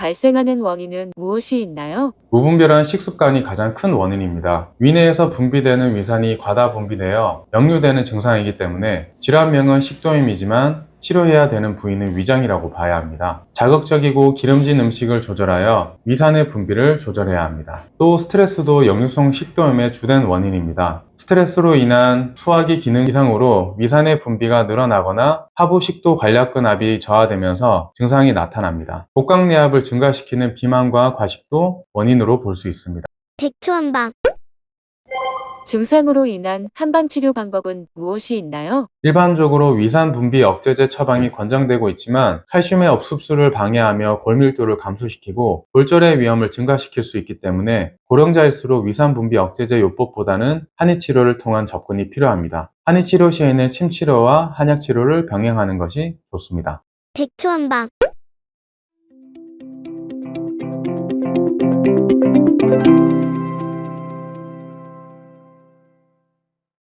발생하는 원인은 무엇이 있나요? 무분별한 식습관이 가장 큰 원인입니다. 위내에서 분비되는 위산이 과다 분비되어 역류되는 증상이기 때문에 질환명은 식도염이지만 치료해야 되는 부위는 위장이라고 봐야 합니다. 자극적이고 기름진 음식을 조절하여 위산의 분비를 조절해야 합니다. 또 스트레스도 역류성 식도염의 주된 원인입니다. 스트레스로 인한 소화기 기능 이상으로 위산의 분비가 늘어나거나 하부 식도 관략근압이 저하되면서 증상이 나타납니다. 복강내압을 증가시키는 비만과 과식도 원인으로 볼 수 있습니다. 백초한방 증상으로 인한 한방치료 방법은 무엇이 있나요? 일반적으로 위산 분비 억제제 처방이 권장되고 있지만 칼슘의 업습수를 방해하며 골밀도를 감소시키고 골절의 위험을 증가시킬 수 있기 때문에 고령자일수록 위산 분비 억제제 요법보다는 한의 치료를 통한 접근이 필요합니다. 한의 치료 시에는 침 치료와 한약 치료를 병행하는 것이 좋습니다. 백초한방